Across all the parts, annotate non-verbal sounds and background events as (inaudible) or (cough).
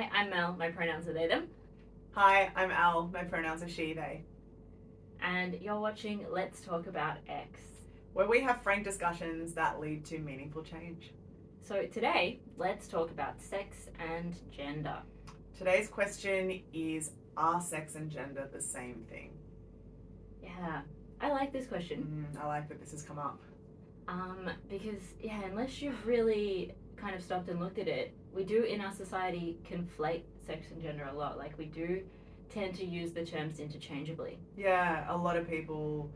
Hi, I'm Mel. My pronouns are they, them. Hi, I'm Al. My pronouns are she, they. And you're watching Let's Talk About X. Where we have frank discussions that lead to meaningful change. So today, let's talk about sex and gender. Today's question is Are sex and gender the same thing? Yeah, I like this question. Mm, I like that this has come up. Um, because, yeah, unless you've really kind of stopped and looked at it, we do in our society conflate sex and gender a lot. Like, we do tend to use the terms interchangeably. Yeah, a lot of people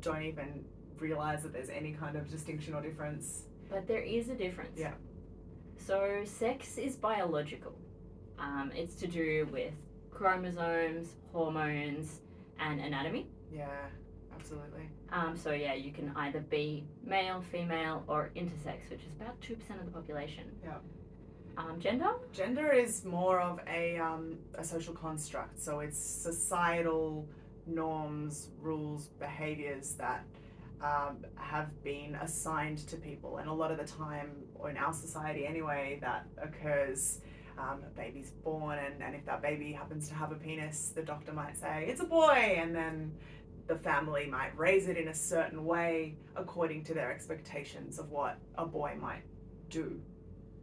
don't even realize that there's any kind of distinction or difference. But there is a difference. Yeah. So, sex is biological, um, it's to do with chromosomes, hormones, and anatomy. Yeah, absolutely. Um, so, yeah, you can either be male, female, or intersex, which is about 2% of the population. Yeah. Um, gender? Gender is more of a, um, a social construct, so it's societal norms, rules, behaviors that um, have been assigned to people, and a lot of the time, or in our society anyway, that occurs. Um, a baby's born, and, and if that baby happens to have a penis, the doctor might say it's a boy, and then the family might raise it in a certain way according to their expectations of what a boy might do.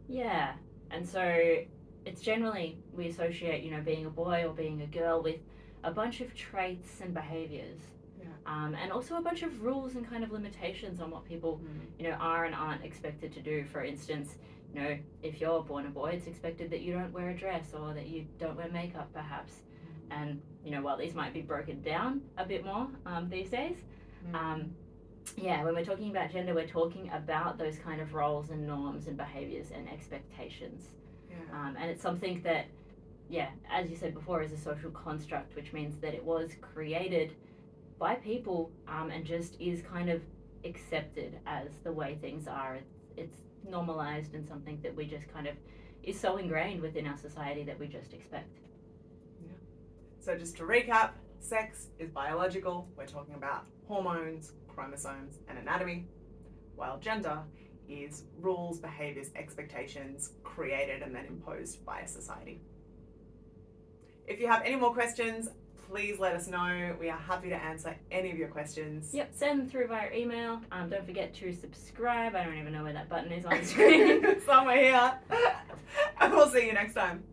Yeah. And so it's generally, we associate, you know, being a boy or being a girl with a bunch of traits and behaviors. Yeah. Um, and also a bunch of rules and kind of limitations on what people, you know, are and aren't expected to do. For instance, you know, if you're born a boy, it's expected that you don't wear a dress or that you don't wear makeup, perhaps. And you know, while these might be broken down a bit more um, these days, Mm. um, yeah, when we're talking about gender, we're talking about those kind of roles and norms and behaviors and expectations. Yeah. Um, and it's something that, yeah, as you said before, is a social construct, which means that it was created by people um, and just is kind of accepted as the way things are. It's, it's normalized and something that we just kind of is so ingrained within our society that we just expect. So, just to recap, sex is biological. We're talking about hormones, chromosomes, and anatomy, while gender is rules, behaviors, expectations created and then imposed by a society. If you have any more questions, please let us know. We are happy to answer any of your questions. Yep, send them through via email. Um, don't forget to subscribe. I don't even know where that button is on the (laughs) screen. Somewhere here. (laughs) and we'll see you next time.